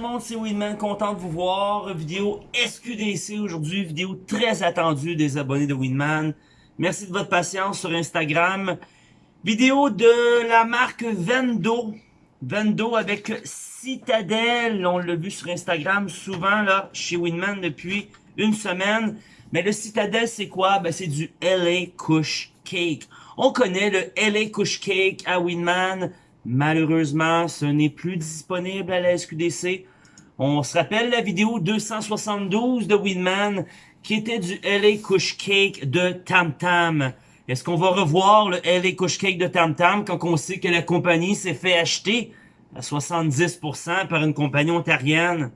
le monde, c'est Winman, content de vous voir. Vidéo SQDC aujourd'hui, vidéo très attendue des abonnés de Winman. Merci de votre patience sur Instagram. Vidéo de la marque Vendo. Vendo avec Citadel. On l'a vu sur Instagram souvent là chez Winman depuis une semaine. Mais le Citadel, c'est quoi? Ben, c'est du LA Kush Cake. On connaît le LA Kush Cake à Winman. Malheureusement, ce n'est plus disponible à la SQDC. On se rappelle la vidéo 272 de Winman qui était du LA Kush Cake de Tam Tam. Est-ce qu'on va revoir le LA Kush Cake de Tam Tam quand on sait que la compagnie s'est fait acheter à 70% par une compagnie ontarienne?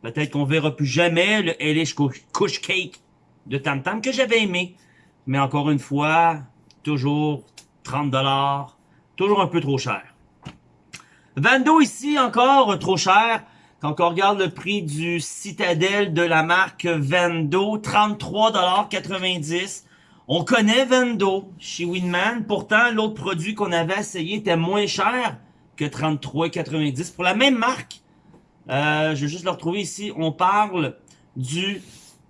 Peut-être qu'on verra plus jamais le LA Kush Cake de Tam Tam que j'avais aimé. Mais encore une fois, toujours 30 dollars toujours un peu trop cher. Vando ici, encore trop cher. Quand on regarde le prix du Citadel de la marque Vando, 33,90$. On connaît Vando chez Winman. Pourtant, l'autre produit qu'on avait essayé était moins cher que 33,90$ pour la même marque. Euh, je vais juste le retrouver ici. On parle du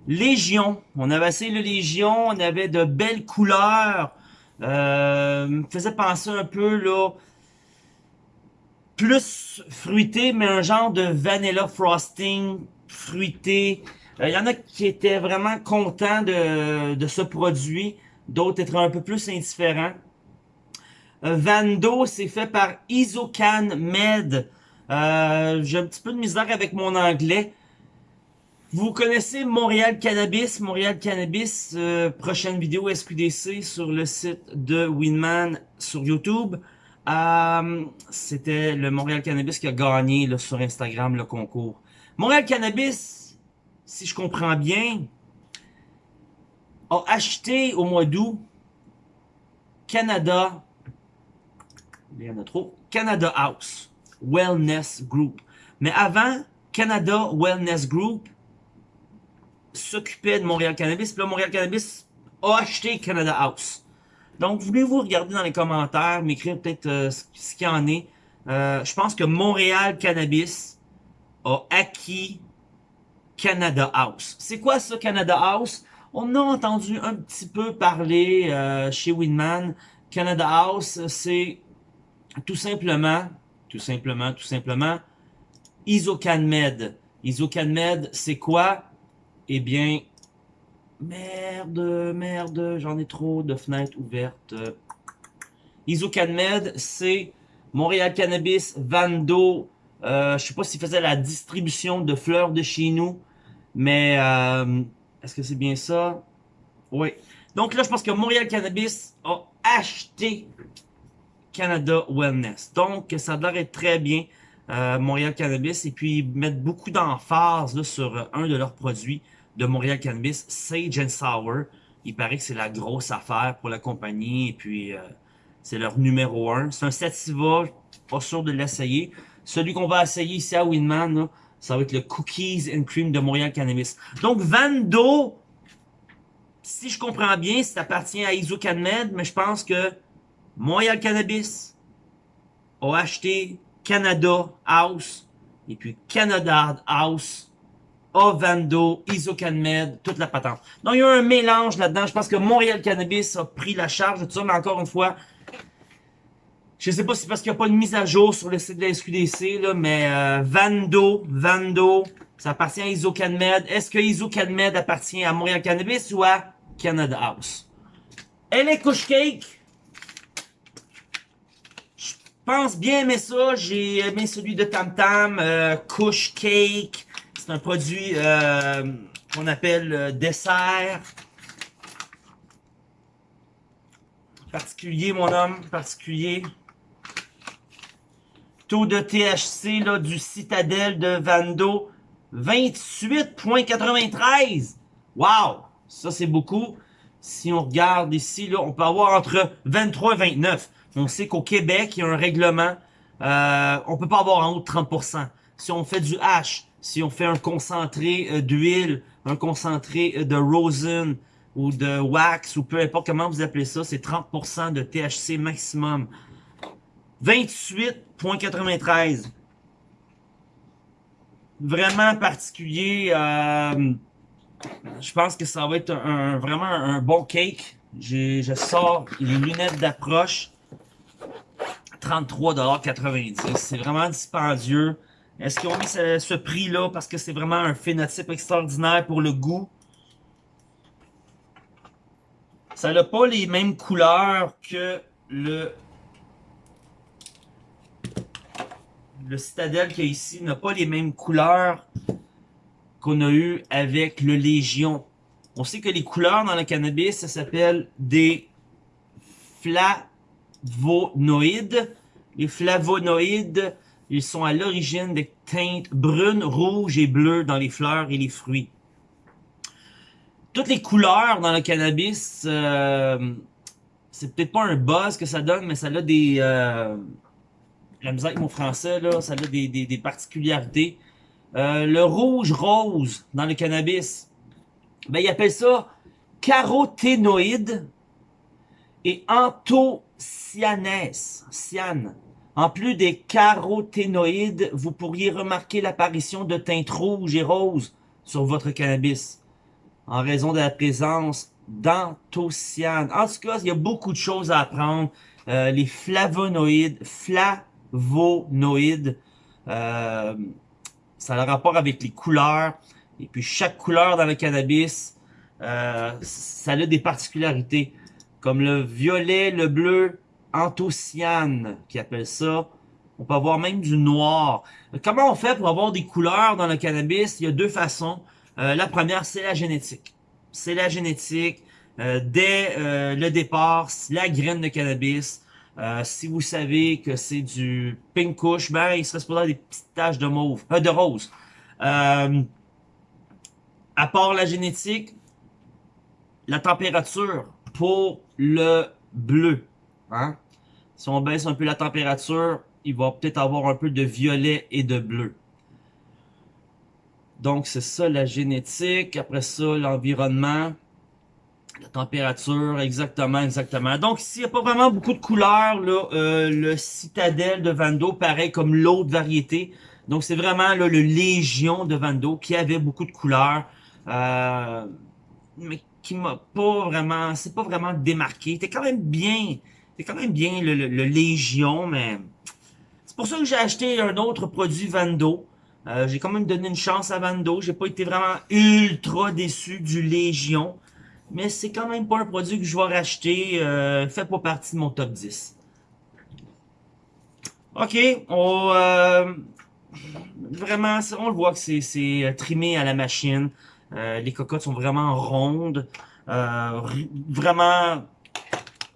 Légion. On avait essayé le Légion. On avait de belles couleurs. Euh, me faisait penser un peu, là, plus fruité, mais un genre de vanilla frosting fruité. Il euh, y en a qui étaient vraiment contents de, de ce produit, d'autres étaient un peu plus indifférents. Euh, Vando, c'est fait par Isocan Med. Euh, J'ai un petit peu de misère avec mon anglais. Vous connaissez Montréal Cannabis, Montréal Cannabis, euh, prochaine vidéo SQDC sur le site de Winman sur YouTube. Euh, C'était le Montréal Cannabis qui a gagné là, sur Instagram le concours. Montréal Cannabis, si je comprends bien, a acheté au mois d'août Canada, il y en a trop, Canada House, Wellness Group. Mais avant, Canada Wellness Group s'occupait de Montréal Cannabis. Puis là, Montréal Cannabis a acheté Canada House. Donc, voulez-vous regarder dans les commentaires, m'écrire peut-être euh, ce qu'il y en est? Euh, je pense que Montréal Cannabis a acquis Canada House. C'est quoi ça, Canada House? On a entendu un petit peu parler euh, chez Winman. Canada House, c'est tout simplement, tout simplement, tout simplement, IsoCanMed. IsoCanMed, c'est quoi? Eh bien, merde, merde, j'en ai trop de fenêtres ouvertes. IsoCanMed, c'est Montréal Cannabis, Vando. Euh, je sais pas s'il faisait la distribution de fleurs de chez nous, mais euh, est-ce que c'est bien ça? Oui. Donc là, je pense que Montréal Cannabis a acheté Canada Wellness. Donc, ça a l'air très bien, euh, Montréal Cannabis, et puis mettre beaucoup d'emphase sur un de leurs produits de Montréal Cannabis, Sage and Sour. Il paraît que c'est la grosse affaire pour la compagnie et puis euh, c'est leur numéro un. C'est un sativa, pas sûr de l'essayer. Celui qu'on va essayer ici à Winman, ça va être le Cookies and Cream de Montréal Cannabis. Donc Vando, si je comprends bien, ça appartient à IsoCanMed, mais je pense que Montréal Cannabis a acheté Canada House et puis Canada House Ovando, IsoCanMed, toute la patente. Donc, il y a un mélange là-dedans. Je pense que Montréal Cannabis a pris la charge de tout ça, mais encore une fois, je sais pas si c'est parce qu'il n'y a pas de mise à jour sur le site de la SQDC, là, mais euh, Vando, Vando, ça appartient à IsoCanMed. Est-ce que IsoCanMed appartient à Montréal Cannabis ou à Canada House? Elle est couche cake. Je pense bien aimer ça. J'ai aimé celui de Tam Tam, euh, cake. C'est un produit euh, qu'on appelle euh, dessert. Particulier, mon homme, particulier. Taux de THC là, du Citadel de Vando, 28.93. Wow! Ça, c'est beaucoup. Si on regarde ici, là, on peut avoir entre 23 et 29. On sait qu'au Québec, il y a un règlement. Euh, on peut pas avoir en haut de 30%. Si on fait du hash, si on fait un concentré euh, d'huile, un concentré euh, de rosin ou de wax ou peu importe comment vous appelez ça, c'est 30% de THC maximum. 28.93. vraiment particulier. Euh, je pense que ça va être un, vraiment un bon cake. Je sors les lunettes d'approche. 33,90$. C'est vraiment dispendieux. Est-ce qu'ils ont mis ce, prix-là parce que c'est vraiment un phénotype extraordinaire pour le goût? Ça n'a pas les mêmes couleurs que le le citadelle qu'il y a ici n'a pas les mêmes couleurs qu'on a eu avec le Légion. On sait que les couleurs dans le cannabis, ça s'appelle des flavonoïdes. Les flavonoïdes, ils sont à l'origine des teintes brunes, rouges et bleues dans les fleurs et les fruits. Toutes les couleurs dans le cannabis, euh, c'est peut-être pas un buzz que ça donne, mais ça a des... Euh, la avec mon français, là, ça a des, particularités. Euh, le rouge-rose dans le cannabis, ben, ils appellent ça caroténoïde et anthocyanès. Cyane. En plus des caroténoïdes, vous pourriez remarquer l'apparition de teintes rouges et roses sur votre cannabis en raison de la présence d'anthocyanes. En tout cas, il y a beaucoup de choses à apprendre. Euh, les flavonoïdes, flavonoïdes, euh, ça a un rapport avec les couleurs. Et puis chaque couleur dans le cannabis, euh, ça a des particularités. Comme le violet, le bleu, anthocyane, qui appelle ça. On peut avoir même du noir. Comment on fait pour avoir des couleurs dans le cannabis? Il y a deux façons. Euh, la première, c'est la génétique. C'est la génétique. Euh, dès euh, le départ, la graine de cannabis, si vous savez que c'est du pink kush, ben, il serait supposé des petites taches de mauve, de rose. à part la génétique, la température pour le bleu. Hein? Si on baisse un peu la température, il va peut-être avoir un peu de violet et de bleu. Donc, c'est ça la génétique. Après ça, l'environnement. La température, exactement, exactement. Donc, ici, il n'y a pas vraiment beaucoup de couleurs. Là, euh, le Citadel de Vando, pareil comme l'autre variété. Donc, c'est vraiment le Légion de Vando qui avait beaucoup de couleurs. Euh, mais qui m'a pas vraiment... C'est pas vraiment démarqué. C'était quand même bien... C'était quand même bien le, le Légion, mais... C'est pour ça que j'ai acheté un autre produit Vando. Euh, j'ai quand même donné une chance à Vando. J'ai pas été vraiment ultra déçu du Légion. Mais c'est quand même pas un produit que je vais racheter. Euh, fait pas partie de mon top 10. Ok, on, euh, vraiment, on le voit que c'est euh, trimé à la machine. les cocottes sont vraiment rondes. vraiment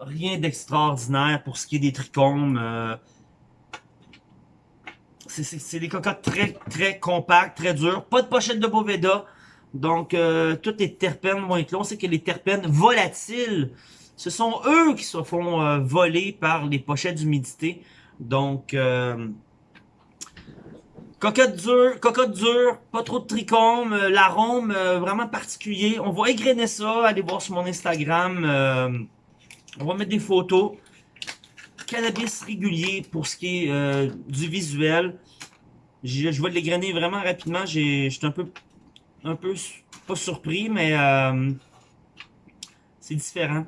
rien d'extraordinaire pour ce qui est des trichomes c'est des cocottes très, très compactes, très dures. Pas de pochette de Boveda. Donc, euh, toutes les terpènes vont être là. On que les terpènes volatiles, ce sont eux qui se font euh, voler par les pochettes d'humidité. Donc, euh, cocotte dure, cocotte dure, pas trop de trichome, euh, l'arôme vraiment particulier. On va égrainer ça, allez voir sur mon Instagram. On va mettre des photos cannabis régulier pour ce qui est euh, du visuel. Je, je vais l'égrainer vraiment rapidement. J'ai, J'étais un peu, un peu, pas surpris, mais euh, c'est différent.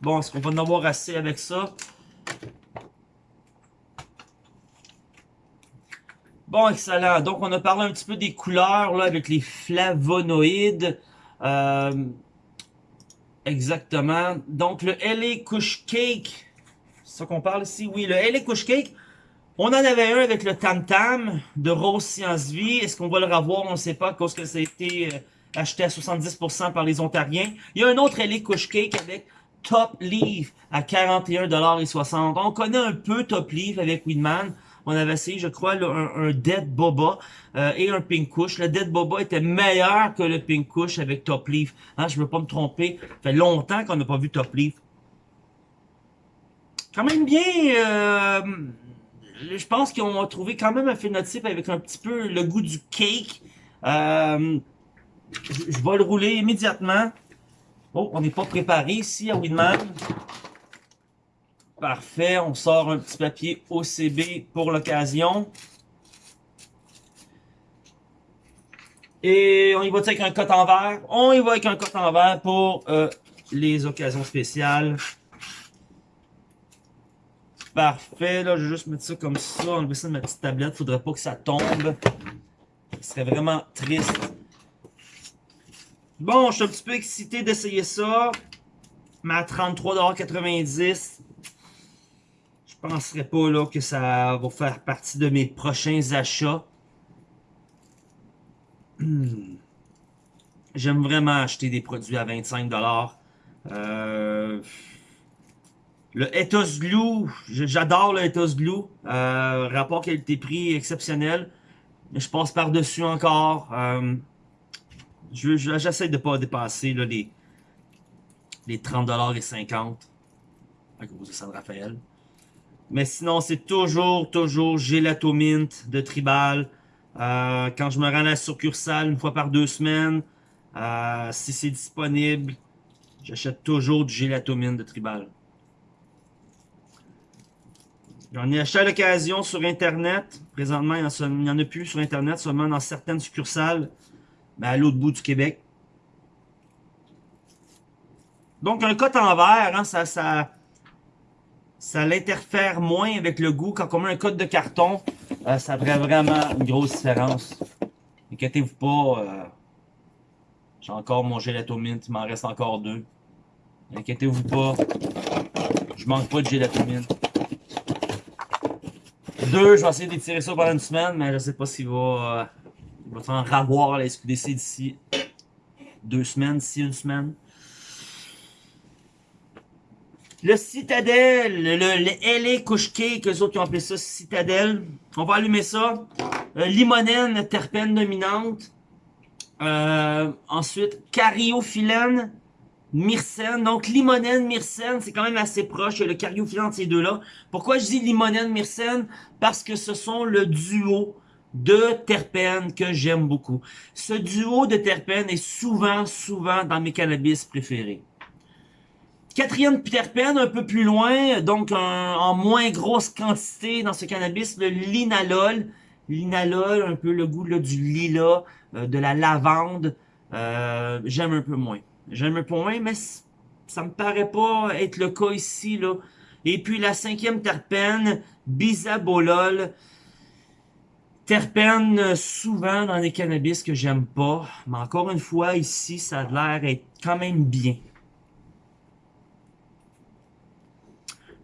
Bon, est-ce qu'on va en avoir assez avec ça? Bon, excellent. Donc, on a parlé un petit peu des couleurs là avec les flavonoïdes. Euh, exactement. Donc, le LA Kush Cake c'est ça qu'on parle ici? Oui, le LA Kush Cake. On en avait un avec le Tam Tam de Rose Science Vie. Est-ce qu'on va le revoir? On ne sait pas, cause que ça a été euh, acheté à 70% par les Ontariens. Il y a un autre LA Kush Cake avec Top Leaf à 41,60$. On connaît un peu Top Leaf avec Weedman. On avait essayé, je crois, un, Dead Boba euh, et un Pink Kush. Le Dead Boba était meilleur que le Pink Kush avec Top Leaf. Hein, je ne veux pas me tromper. Ça fait longtemps qu'on n'a pas vu Top Leaf quand même bien... Euh, je pense qu'ils ont trouvé quand même un phénotype avec un petit peu le goût du cake. Euh, je, vais le rouler immédiatement. Oh, on n'est pas préparé ici à Winman. Parfait, on sort un petit papier OCB pour l'occasion. Et on y va avec un coton en verre? On y va avec un coton en verre pour euh, les occasions spéciales. Parfait, là, je vais juste mettre ça comme ça, enlever ça de ma petite tablette. Faudrait pas que ça tombe. Ce serait vraiment triste. Bon, je suis un petit peu excité d'essayer ça. Mais à 33,90$, je penserais pas là, que ça va faire partie de mes prochains achats. Hmm. J'aime vraiment acheter des produits à 25$. Euh, le Ethos Glue, j'adore le Ethos Glue. Euh, rapport qualité-prix exceptionnel. Mais je passe par-dessus encore. Euh, J'essaie de pas dépasser les, les 30$ et 50$ à cause de San Rafael. Mais sinon, c'est toujours, toujours Gelato Mint de Tribal. Euh, quand je me rends à la succursale une fois par deux semaines, euh, si c'est disponible, j'achète toujours du Gelato Mint de Tribal. J'en ai acheté à l'occasion sur Internet. Présentement, il n'y en, a plus sur Internet, seulement dans certaines succursales, mais à l'autre bout du Québec. Donc, un cote en verre, hein, ça, ça, ça l'interfère moins avec le goût. Quand on met un code de carton, euh, ça ferait vraiment une grosse différence. Inquiétez-vous pas, euh, j'ai encore mon gelato mint, il m'en reste encore deux. Inquiétez-vous pas, je manque pas de gelato mint. Deux, je vais essayer d'étirer ça pendant une semaine, mais je sais pas s'il va, euh, il va s'en ravoir la SQDC d'ici deux semaines, d'ici une semaine. Le Citadel, le, le LA Couche Cake, eux autres qui ont appelé ça Citadel. On va allumer ça. Euh, limonène, terpène dominante. Euh, ensuite, cariophyllène, myrcène. Donc, limonène, myrcène, c'est quand même assez proche. le cariophyllène de ces deux-là. Pourquoi je dis limonène, myrcène? Parce que ce sont le duo de terpènes que j'aime beaucoup. Ce duo de terpènes est souvent, souvent dans mes cannabis préférés. Quatrième terpène, un peu plus loin, donc en moins grosse quantité dans ce cannabis, le linalol. Linalol, un peu le goût là, du lilas, euh, de la lavande. Euh, J'aime un peu moins. J'aime un peu moins, mais ça me paraît pas être le cas ici. là. Et puis la cinquième terpène, bisabolol. Terpène souvent dans les cannabis que j'aime pas. Mais encore une fois, ici, ça a l'air être quand même bien.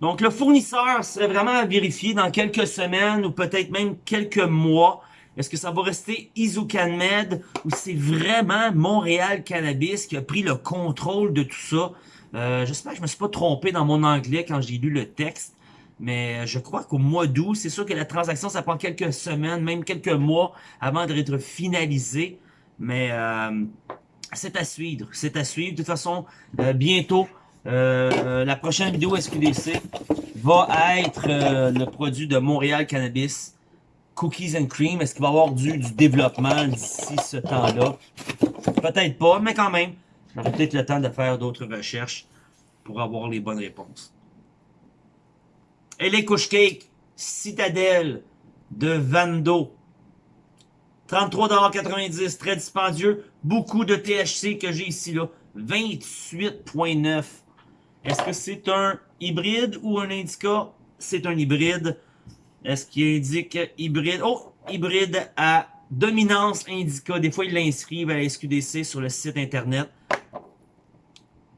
Donc, le fournisseur serait vraiment à vérifier dans quelques semaines ou peut-être même quelques mois. Est-ce que ça va rester Izucanmed ou c'est vraiment Montréal Cannabis qui a pris le contrôle de tout ça? Euh, J'espère que je me suis pas trompé dans mon anglais quand j'ai lu le texte. Mais je crois qu'au mois d'août, c'est sûr que la transaction, ça prend quelques semaines, même quelques mois avant d'être finalisée. Mais euh, c'est à suivre. C'est à suivre. De toute façon, euh, bientôt, euh, la prochaine vidéo SQDC va être euh, le produit de Montréal Cannabis, Cookies and Cream. Est-ce qu'il va y avoir du, du développement d'ici ce temps-là? Peut-être pas, mais quand même, j'aurai peut-être le temps de faire d'autres recherches pour avoir les bonnes réponses. Et les couches cake, Citadelle de Vando. 33,90$, très dispendieux. Beaucoup de THC que j'ai ici, là. 28,9$. Est-ce que c'est un hybride ou un indica? C'est un hybride. Est-ce qu'il indique hybride? Oh, hybride à dominance indica. Des fois, ils l'inscrivent à la SQDC sur le site internet.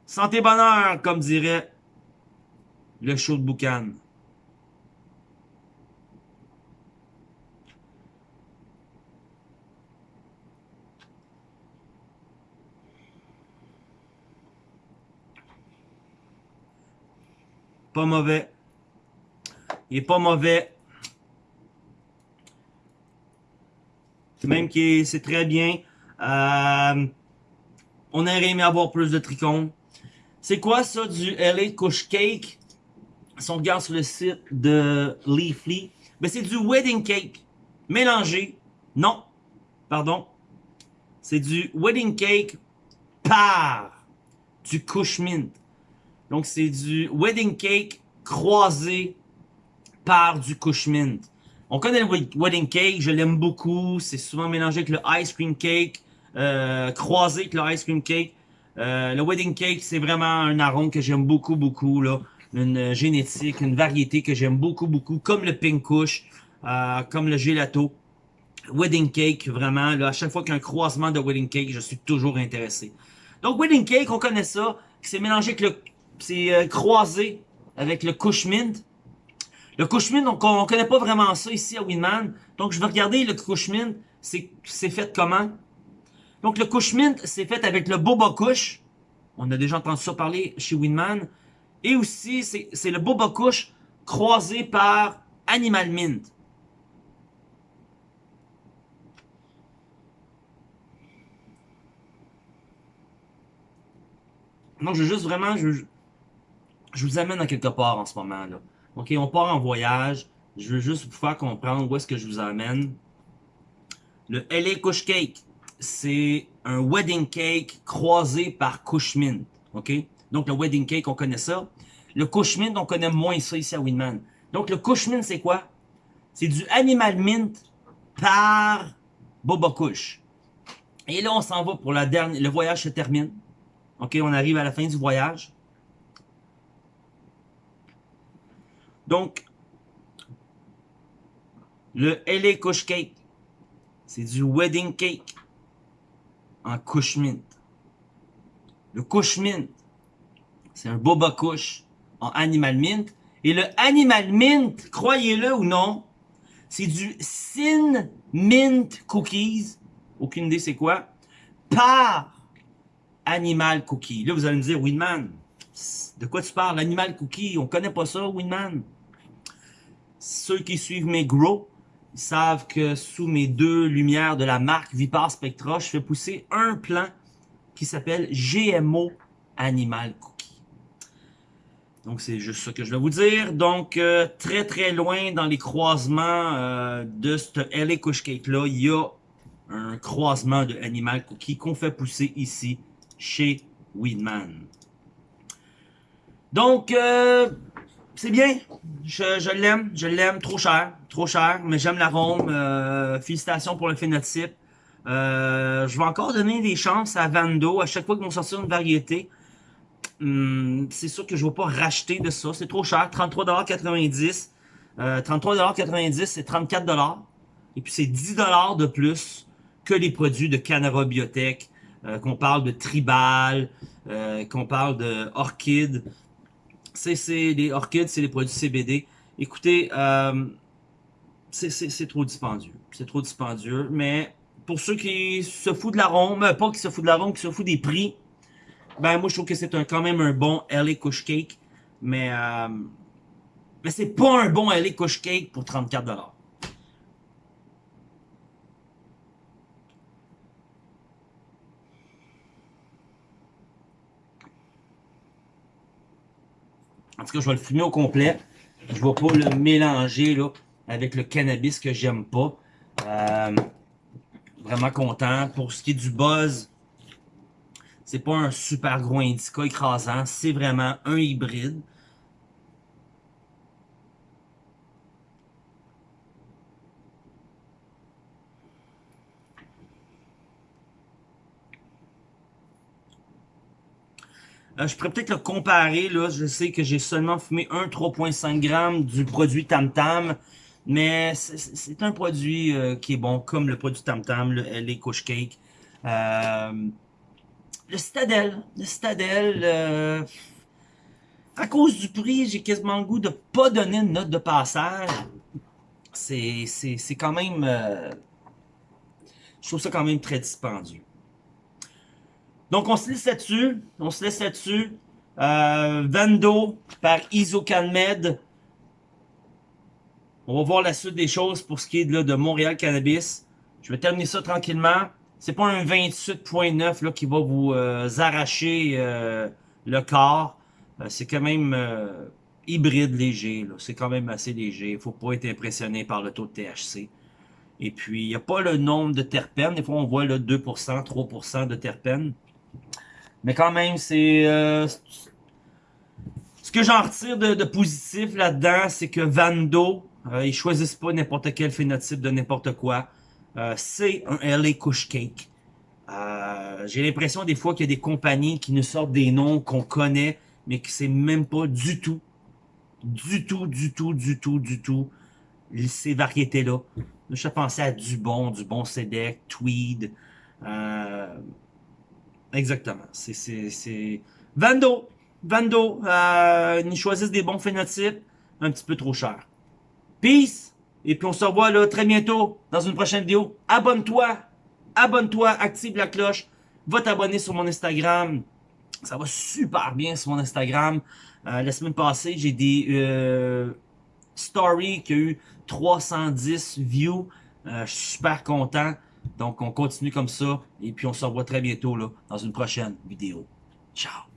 Santé bonheur, comme dirait le show de boucan. Pas mauvais. Il est pas mauvais. Même qui c'est très bien. Euh, on aurait aimé avoir plus de tricônes. C'est quoi ça du LA Kush Cake? Si on regarde sur le site de Leafly, ben c'est du wedding cake mélangé. Non, pardon. C'est du wedding cake par du Kush Mint. Donc, c'est du wedding cake croisé par du mint. On connaît le wedding cake, je l'aime beaucoup. C'est souvent mélangé avec le ice cream cake. euh, croisé avec le ice cream cake. Euh, le wedding cake, c'est vraiment un arôme que j'aime beaucoup, beaucoup. là. Une génétique, une variété que j'aime beaucoup, beaucoup. Comme le pink kush, euh, comme le gelato. Wedding cake, vraiment. Là, à chaque fois qu'il y a un croisement de wedding cake, je suis toujours intéressé. Donc, wedding cake, on connaît ça. C'est mélangé avec le... C'est euh, croisé avec le kush mint. Le Cushman, on, on connaît pas vraiment ça ici à Winman. Donc, je vais regarder le Cushman. C'est fait comment? Donc, le Cushman, c'est fait avec le Boba Kush. On a déjà entendu ça parler chez Winman. Et aussi, c'est le Boba Kush croisé par Animal Mint. Donc, je veux juste vraiment, je vous amène à quelque part en ce moment, là. OK, on part en voyage. Je veux juste vous faire comprendre où est-ce que je vous amène. Le LA Kush Cake, c'est un wedding cake croisé par Kush Mint. OK? Donc, le wedding cake, on connaît ça. Le Kush Mint, on connaît moins ça ici à Winman. Donc, le Kush Mint, c'est quoi? C'est du Animal Mint par Boba Kush. Et là, on s'en va pour la dernière... Le voyage se termine. OK, on arrive à la fin du voyage. Donc, le LA Kush Cake, c'est du wedding cake en Kush Mint. Le Kush Mint, c'est un Boba Kush en Animal Mint. Et le Animal Mint, croyez-le ou non, c'est du Sin Mint Cookies. Aucune idée c'est quoi. Par Animal Cookie. Là, vous allez me dire, Winman, de quoi tu parles? Animal Cookie, on connaît pas ça, Winman. Ceux qui suivent mes grow savent que sous mes deux lumières de la marque Vipar Spectra, je fais pousser un plant qui s'appelle GMO Animal Cookie. Donc c'est juste ça que je vais vous dire. Donc euh, très très loin dans les croisements euh, de ce LA Kush Cake là, il y a un croisement de Animal Cookie qu'on fait pousser ici chez Weedman. Donc, euh, c'est bien. Je, l'aime, je l'aime. Trop cher, trop cher, mais j'aime l'arôme. Euh, félicitations pour le phénotype. Euh, je vais encore donner des chances à Vando à chaque fois qu'ils vont sortir une variété. Hum, c'est sûr que je ne vais pas racheter de ça. C'est trop cher. 33,90$. Euh, 33,90$, c'est 34$. Et puis c'est 10$ de plus que les produits de Canara Biotech. Euh, qu'on parle de Tribal, euh, qu'on parle de Orchid c'est les orchides, c'est les produits CBD. Écoutez, euh, c'est trop dispendieux. C'est trop dispendieux. Mais pour ceux qui se foutent de l'arôme, euh, pas qui se foutent de l'arôme, qui se foutent des prix, ben moi je trouve que c'est quand même un bon LA Kush Cake. Mais, euh, mais c'est pas un bon LA Kush Cake pour 34$. En tout cas, je vais le fumer au complet. Je ne vais pas le mélanger là, avec le cannabis que j'aime pas. Euh, vraiment content. Pour ce qui est du buzz, c'est pas un super gros indica écrasant. C'est vraiment un hybride. Euh, je pourrais peut-être le comparer. Là. Je sais que j'ai seulement fumé un 3.5 g du produit Tam Tam. Mais c'est un produit euh, qui est bon, comme le produit Tam Tam, le LA Kush Cake. Euh, le Citadel. Le Citadel, à cause du prix, j'ai quasiment le goût de pas donner une note de passage. C'est quand même... je trouve ça quand même très dispendieux. Donc, on se laisse là-dessus. On se laisse là-dessus. Euh, par Isocalmed. On va voir la suite des choses pour ce qui est de, de Montréal Cannabis. Je vais terminer ça tranquillement. C'est pas un 28.9 qui va vous euh, arracher euh, le corps. Euh, c'est quand même hybride léger. C'est quand même assez léger. Il faut pas être impressionné par le taux de THC. Et puis, il n'y a pas le nombre de terpènes. Des fois, on voit le 2%, 3% de terpènes. Mais quand même, c'est... Euh, ce que j'en retire de, positif là-dedans, c'est que Vando, euh, ils choisissent pas n'importe quel phénotype de n'importe quoi. Euh, c'est un LA Kush Cake. Euh, J'ai l'impression des fois qu'il y a des compagnies qui nous sortent des noms qu'on connaît, mais que c'est même pas du tout, du tout, du tout, du tout, du tout, ces variétés-là. Je pensais à du bon, du bon Sedec, Tweed. Euh, exactement. C'est Vando. Vando. Euh, ils choisissent des bons phénotypes, un petit peu trop cher. Peace. Et puis on se revoit là très bientôt dans une prochaine vidéo. Abonne-toi. Abonne-toi. Active la cloche. Va t'abonner sur mon Instagram. Ça va super bien sur mon Instagram. Euh, la semaine passée, j'ai des euh, stories qui ont eu 310 views. Euh, je suis super content. Donc, on continue comme ça. Et puis, on se revoit très bientôt dans une prochaine vidéo. Ciao!